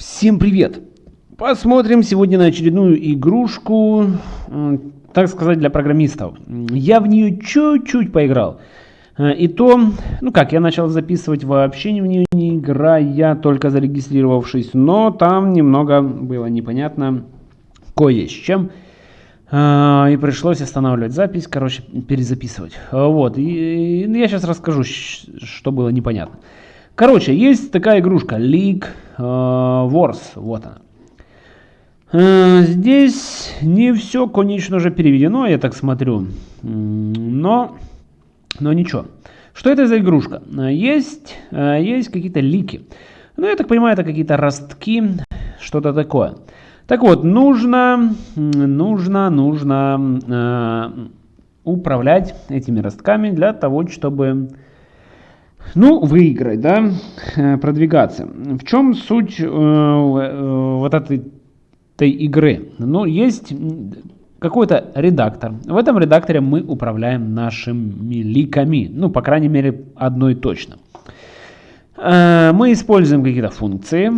Всем привет! Посмотрим сегодня на очередную игрушку, так сказать, для программистов. Я в нее чуть-чуть поиграл. Э, и то, ну как, я начал записывать вообще в нее не играя, только зарегистрировавшись, но там немного было непонятно кое с чем. Э, и пришлось останавливать запись, короче, перезаписывать. Вот, и, я сейчас расскажу, что было непонятно. Короче, есть такая игрушка League э, Wars, вот она. Э, здесь не все, конечно же, переведено, я так смотрю, но, но ничего. Что это за игрушка? Есть, э, есть какие-то лики. Ну, я так понимаю, это какие-то ростки, что-то такое. Так вот, нужно, нужно, нужно э, управлять этими ростками для того, чтобы ну, выиграть, да, э, продвигаться. В чем суть э, э, вот этой, этой игры? Ну, есть какой-то редактор. В этом редакторе мы управляем нашими ликами. Ну, по крайней мере, одной точно. Э, мы используем какие-то функции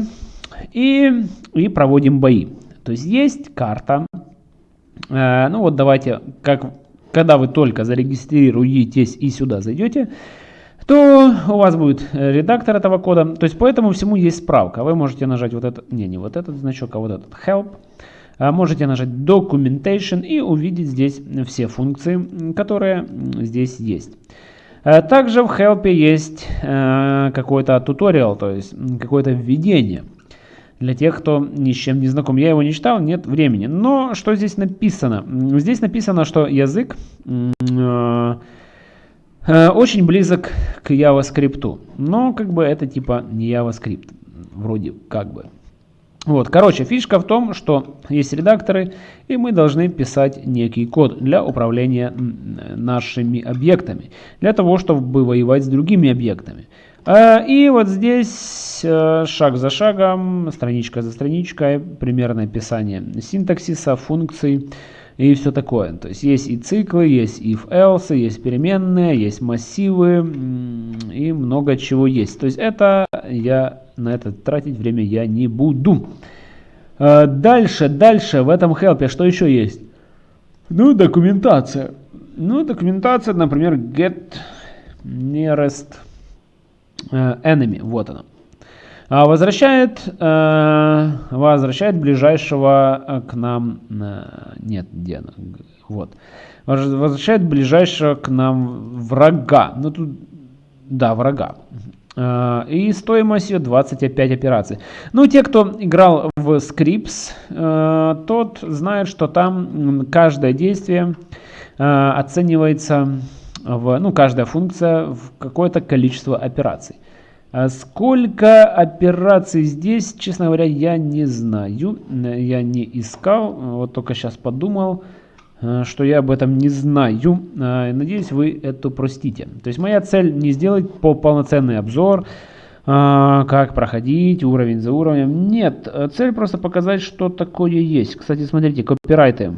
и, и проводим бои. То есть есть карта. Э, ну вот давайте, как, когда вы только зарегистрируетесь и сюда зайдете, то у вас будет э, редактор этого кода. То есть по этому всему есть справка. Вы можете нажать вот этот, не, не вот этот значок, а вот этот help. А можете нажать documentation и увидеть здесь все функции, которые здесь есть. Э, также в help есть э, какой-то туториал, то есть какое-то введение. Для тех, кто ни с чем не знаком. Я его не читал, нет времени. Но что здесь написано? Здесь написано, что язык Э, очень близок к JavaScript, но как бы это типа не JavaScript, вроде как бы. Вот, короче, фишка в том, что есть редакторы, и мы должны писать некий код для управления нашими объектами, для того, чтобы воевать с другими объектами. Э, и вот здесь э, шаг за шагом, страничка за страничкой, примерное описание синтаксиса, функций, и все такое. То есть есть и циклы, есть if-else, есть переменные, есть массивы и много чего есть. То есть это я на это тратить время я не буду. А, дальше, дальше в этом help что еще есть? Ну, документация. Ну, документация, например, get nearest э, enemy. Вот она. А, возвращает, э, возвращает ближайшего э, к нам, э, нет, где она, вот, возвращает ближайшего к нам врага, ну тут, да, врага. И стоимость ее 25 операций. Ну, те, кто играл в Scripts, тот знает, что там каждое действие оценивается, в, ну, каждая функция в какое-то количество операций. А сколько операций здесь, честно говоря, я не знаю. Я не искал, вот только сейчас подумал, э, что я об этом не знаю. Э, надеюсь, вы это простите. То есть моя цель не сделать по полноценный обзор, э, как проходить уровень за уровнем. Нет, цель просто показать, что такое есть. Кстати, смотрите, копирайты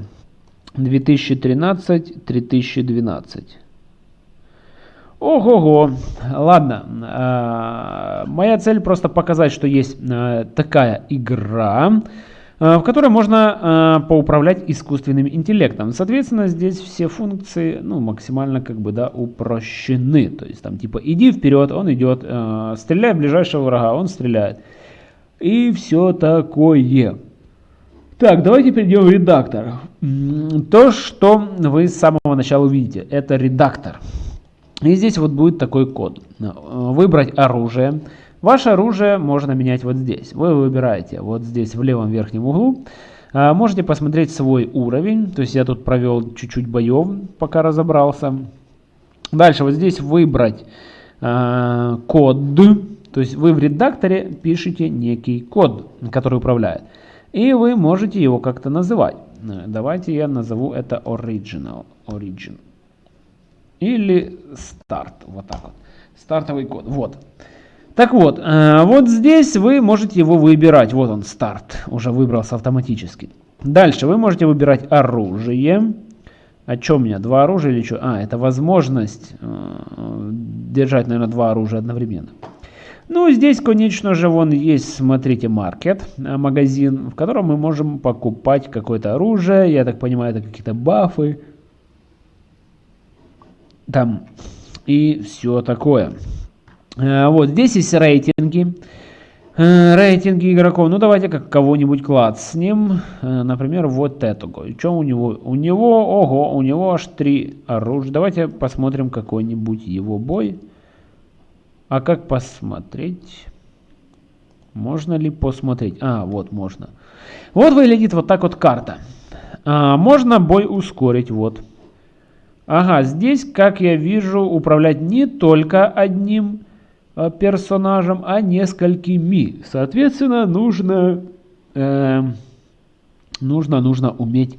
2013-3012. Ого-го. Ладно. Э, моя цель просто показать, что есть э, такая игра, э, в которой можно поуправлять искусственным интеллектом. Соответственно, здесь все функции ну, максимально как бы да, упрощены. То есть там типа иди вперед, он идет, стреляй в ближайшего врага, он стреляет. И все такое. Так, давайте перейдем в редактор. То, что вы с самого начала увидите, это редактор. И здесь вот будет такой код. Выбрать оружие. Ваше оружие можно менять вот здесь. Вы выбираете вот здесь в левом верхнем углу. А, можете посмотреть свой уровень. То есть я тут провел чуть-чуть боев, пока разобрался. Дальше вот здесь выбрать э, код. То есть вы в редакторе пишете некий код, который управляет. И вы можете его как-то называть. Давайте я назову это original. Origin или старт. Вот так вот. Стартовый код. Вот. Так вот, э, вот здесь вы можете его выбирать. Вот он, старт. Уже выбрался автоматически. Дальше вы можете выбирать оружие. А что у меня? Два оружия или что? А, это возможность э, держать, наверное, два оружия одновременно. Ну, здесь, конечно же, вон есть, смотрите, маркет, э, магазин, в котором мы можем покупать какое-то оружие. Я так понимаю, это какие-то бафы. Там и все такое. Э, вот, здесь есть рейтинги. Э, рейтинги игроков. Ну, давайте как кого-нибудь клацнем. Например, вот этого. Что у него? У него, ого, у него аж три оружия. Давайте посмотрим какой-нибудь его бой. А как посмотреть? Можно ли посмотреть? А, вот можно. Вот выглядит вот так вот карта. А, можно бой ускорить, вот. Ага, здесь, как я вижу, управлять не только одним а, персонажем, а несколькими. Соответственно, нужно, э, нужно, нужно уметь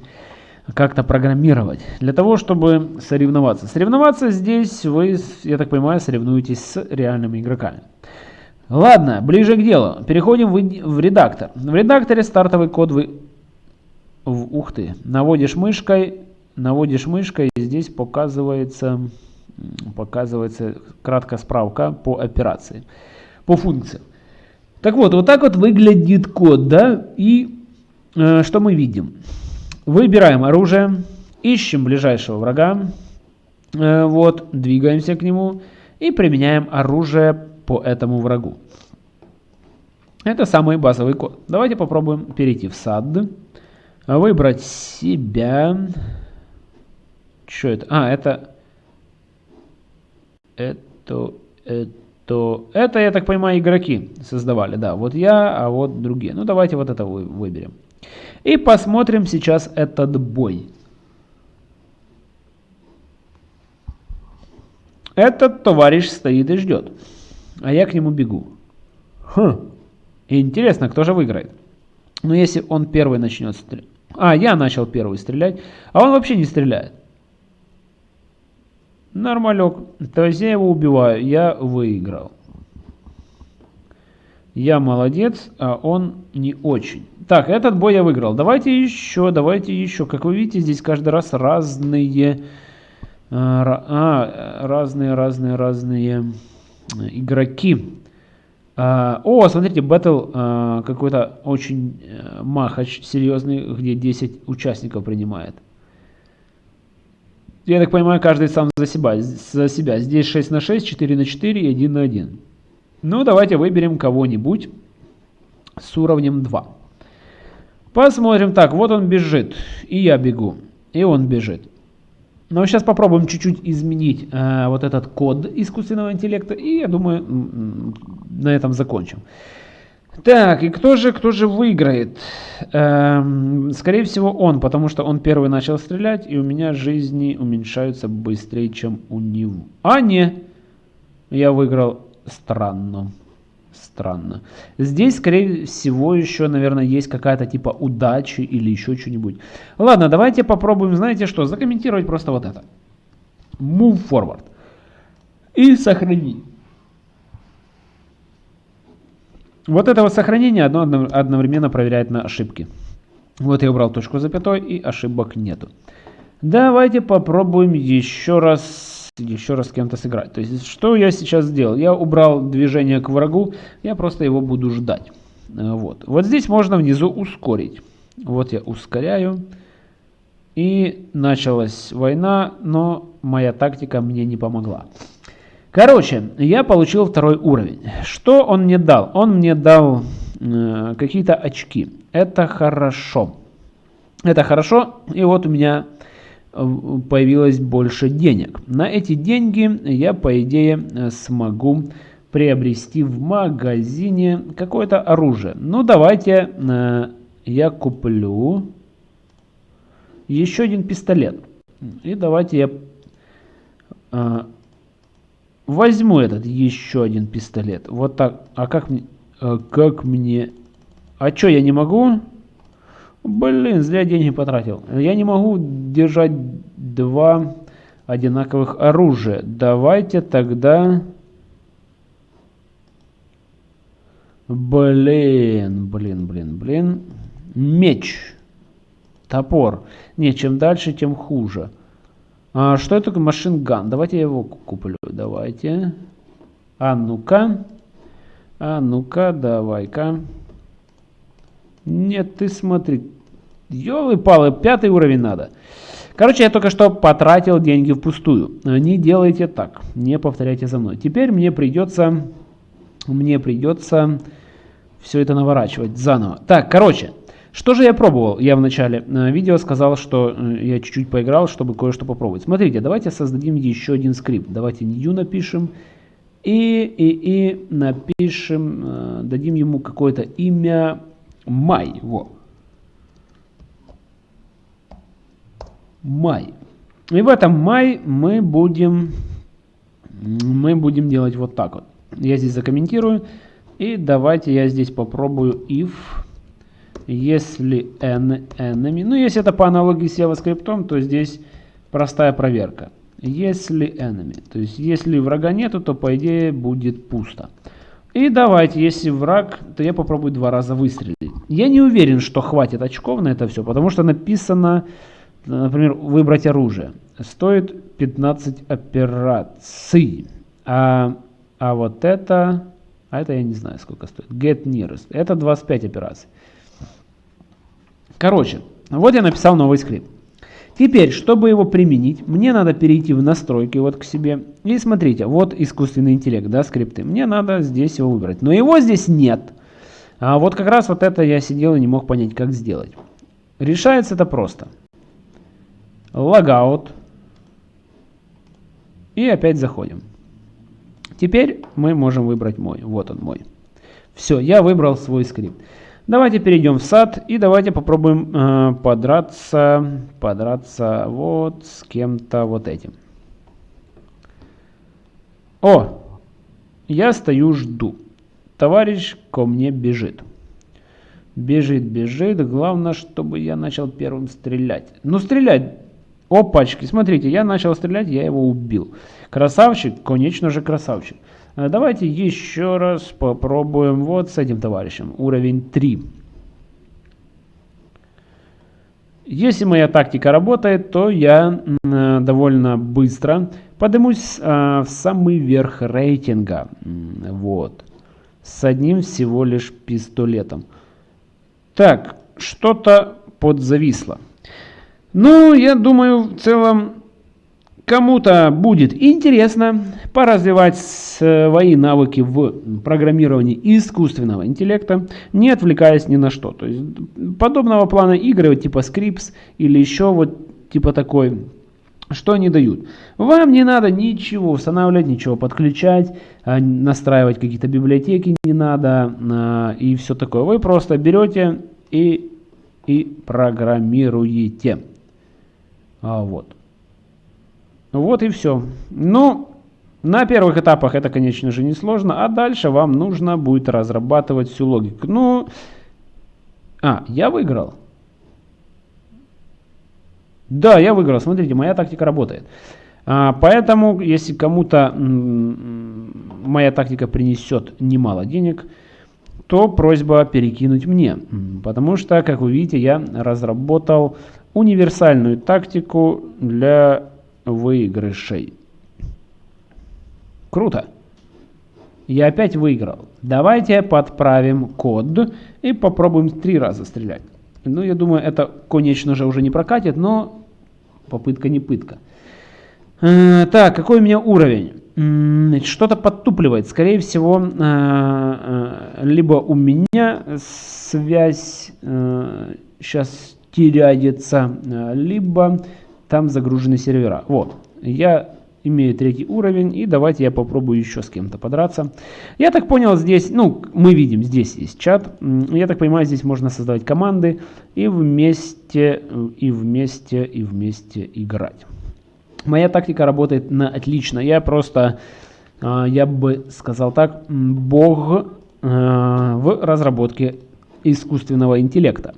как-то программировать. Для того, чтобы соревноваться. Соревноваться здесь вы, я так понимаю, соревнуетесь с реальными игроками. Ладно, ближе к делу. Переходим в, в редактор. В редакторе стартовый код вы... В, ух ты. Наводишь мышкой, наводишь мышкой, и здесь показывается, показывается краткая справка по операции, по функции. Так вот, вот так вот выглядит код, да, и э, что мы видим? Выбираем оружие, ищем ближайшего врага, э, вот, двигаемся к нему и применяем оружие по этому врагу. Это самый базовый код. Давайте попробуем перейти в сад, выбрать себя. Что это? А, это... Это... Это... Это, я так понимаю, игроки создавали. Да, вот я, а вот другие. Ну, давайте вот это выберем. И посмотрим сейчас этот бой. Этот товарищ стоит и ждет. А я к нему бегу. Хм. Интересно, кто же выиграет? Ну, если он первый начнет стрелять. А, я начал первый стрелять. А он вообще не стреляет. Нормалек. То есть я его убиваю. Я выиграл. Я молодец, а он не очень. Так, этот бой я выиграл. Давайте еще, давайте еще. Как вы видите, здесь каждый раз разные... А, а разные, разные, разные игроки. А, о, смотрите, батл а, какой-то очень а, махач серьезный, где 10 участников принимает. Я так понимаю, каждый сам за себя. За себя. Здесь 6 на 6, 4 на 4 и 1 на 1. Ну, давайте выберем кого-нибудь с уровнем 2. Посмотрим. Так, вот он бежит. И я бегу. И он бежит. Но сейчас попробуем чуть-чуть изменить э, вот этот код искусственного интеллекта. И я думаю, на этом закончим. Так, и кто же, кто же выиграет? Эм, скорее всего он, потому что он первый начал стрелять, и у меня жизни уменьшаются быстрее, чем у него. А, не, я выиграл странно странно. Здесь, скорее всего, еще, наверное, есть какая-то типа удачи или еще что-нибудь. Ладно, давайте попробуем, знаете что, закомментировать просто вот это. Move forward. И сохранить. Вот это вот сохранение одно одновременно проверяет на ошибки. Вот я убрал точку запятой и ошибок нету. Давайте попробуем еще раз еще раз с кем-то сыграть. То есть, что я сейчас сделал? Я убрал движение к врагу, я просто его буду ждать. Э, вот, вот здесь можно внизу ускорить. Вот я ускоряю. И началась война, но моя тактика мне не помогла. Короче, я получил второй уровень. Что он мне дал? Он мне дал э, какие-то очки. Это хорошо. Это хорошо. И вот у меня появилось больше денег. На эти деньги я, по идее, смогу приобрести в магазине какое-то оружие. Ну, давайте э, я куплю еще один пистолет. И давайте я э, возьму этот еще один пистолет. Вот так. А как мне... Э, как мне... А что, я не могу? Блин, зря деньги потратил. Я не могу держать два одинаковых оружия. Давайте тогда... Блин, блин, блин, блин. Меч. Топор. Не, чем дальше, тем хуже. А, что это машинган? Давайте я его куплю. Давайте. А ну-ка. А ну-ка, давай-ка. Нет, ты смотри. Ёлы-палы, пятый уровень надо. Короче, я только что потратил деньги впустую. Не делайте так. Не повторяйте за мной. Теперь мне придется... Мне придется все это наворачивать заново. Так, короче. Что же я пробовал? Я в начале э, видео сказал, что э, я чуть-чуть поиграл, чтобы кое-что попробовать. Смотрите, давайте создадим еще один скрипт. Давайте new напишем. И, и, и напишем, э, дадим ему какое-то имя май. Во. Май. И в этом май мы будем, мы будем делать вот так вот. Я здесь закомментирую. И давайте я здесь попробую if если n enemy, ну если это по аналогии с JavaScript, то здесь простая проверка. Если enemy, то есть если врага нету, то по идее будет пусто. И давайте, если враг, то я попробую два раза выстрелить. Я не уверен, что хватит очков на это все, потому что написано, например, выбрать оружие. Стоит 15 операций. А, а вот это, а это я не знаю сколько стоит. Get nearest. Это 25 операций. Короче, вот я написал новый скрипт. Теперь, чтобы его применить, мне надо перейти в настройки вот к себе. И смотрите, вот искусственный интеллект, да, скрипты. Мне надо здесь его выбрать. Но его здесь нет. А вот как раз вот это я сидел и не мог понять, как сделать. Решается это просто. Логаут. И опять заходим. Теперь мы можем выбрать мой. Вот он мой. Все, я выбрал свой скрипт. Давайте перейдем в сад и давайте попробуем э, подраться, подраться вот с кем-то вот этим. О, я стою, жду. Товарищ ко мне бежит. Бежит, бежит. Главное, чтобы я начал первым стрелять. Ну, стрелять. Опачки, смотрите, я начал стрелять, я его убил. Красавчик, конечно же красавчик. Э, давайте еще раз попробуем вот с этим товарищем. Уровень 3. Если моя тактика работает, то я э, довольно быстро поднимусь э, в самый верх рейтинга. Вот. С одним всего лишь пистолетом. Так, что-то подзависло. Ну, я думаю, в целом Кому-то будет интересно поразвивать свои навыки в программировании искусственного интеллекта, не отвлекаясь ни на что. То есть подобного плана игры, типа Scripts или еще вот типа такой, что они дают? Вам не надо ничего устанавливать, ничего подключать, а, настраивать какие-то библиотеки не надо а, и все такое. Вы просто берете и, и программируете. А, вот. Вот и все. Ну, на первых этапах это, конечно же, не сложно, а дальше вам нужно будет разрабатывать всю логику. Ну, а, я выиграл. Да, я выиграл. Смотрите, моя тактика работает. А, поэтому, если кому-то моя тактика принесет немало денег, то просьба перекинуть мне. Потому что, как вы видите, я разработал универсальную тактику для выигрышей. Круто. Я опять выиграл. Давайте подправим код и попробуем три раза стрелять. Ну, я думаю, это, конечно же, уже не прокатит, но попытка не пытка. Э, так, какой у меня уровень? Что-то подтупливает. Скорее всего, э, э, либо у меня связь сейчас теряется, либо там загружены сервера. Вот, я имею третий уровень, и давайте я попробую еще с кем-то подраться. Я так понял, здесь, ну, мы видим, здесь есть чат. Я так понимаю, здесь можно создавать команды и вместе, и вместе, и вместе играть. Моя тактика работает на отлично. Я просто, а, я бы сказал так, бог а, в разработке искусственного интеллекта.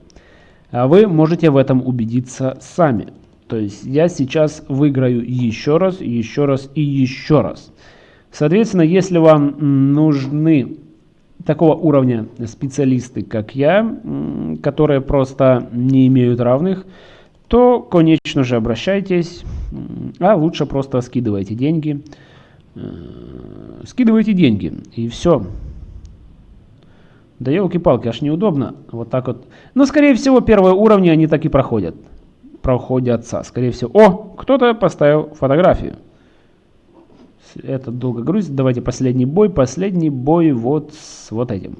А вы можете в этом убедиться сами. То есть я сейчас выиграю еще раз, еще раз и еще раз. Соответственно, если вам нужны такого уровня специалисты, как я, которые просто не имеют равных, то, конечно же, обращайтесь, а лучше просто скидывайте деньги. Э, скидывайте деньги, и все. Да елки-палки, аж неудобно. Вот так вот. Но, скорее всего, первые уровни они так и проходят. Проходятся. Скорее всего. О, кто-то поставил фотографию. Это долго грузит. Давайте последний бой. Последний бой вот с вот этим.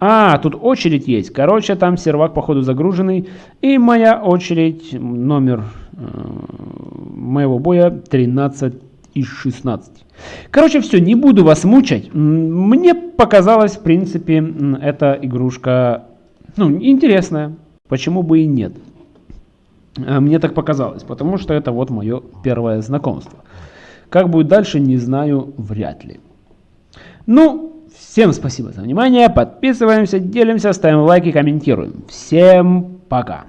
А, тут очередь есть. Короче, там сервак, походу, загруженный. И моя очередь, номер э, моего боя 13 из 16. Короче, все, не буду вас мучать. Мне показалось, в принципе, эта игрушка ну, интересная. Почему бы и нет? А мне так показалось, потому что это вот мое первое знакомство. Как будет дальше, не знаю, вряд ли. Ну, всем спасибо за внимание, подписываемся, делимся, ставим лайки, комментируем. Всем пока!